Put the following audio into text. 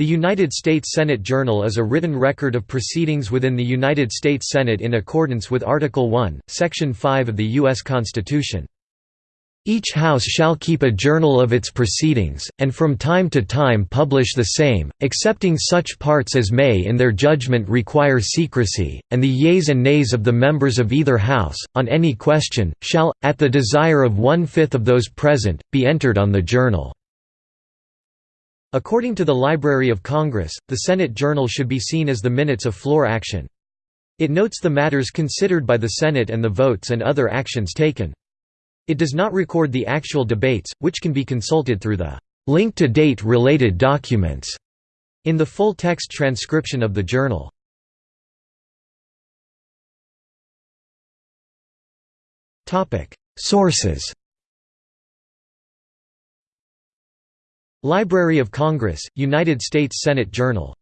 The United States Senate Journal is a written record of proceedings within the United States Senate in accordance with Article 1, Section 5 of the U.S. Constitution. Each House shall keep a journal of its proceedings, and from time to time publish the same, excepting such parts as may in their judgment require secrecy, and the yeas and nays of the members of either House, on any question, shall, at the desire of one-fifth of those present, be entered on the journal. According to the Library of Congress, the Senate Journal should be seen as the minutes of floor action. It notes the matters considered by the Senate and the votes and other actions taken. It does not record the actual debates, which can be consulted through the link to date related documents in the full-text transcription of the journal. Sources Library of Congress, United States Senate Journal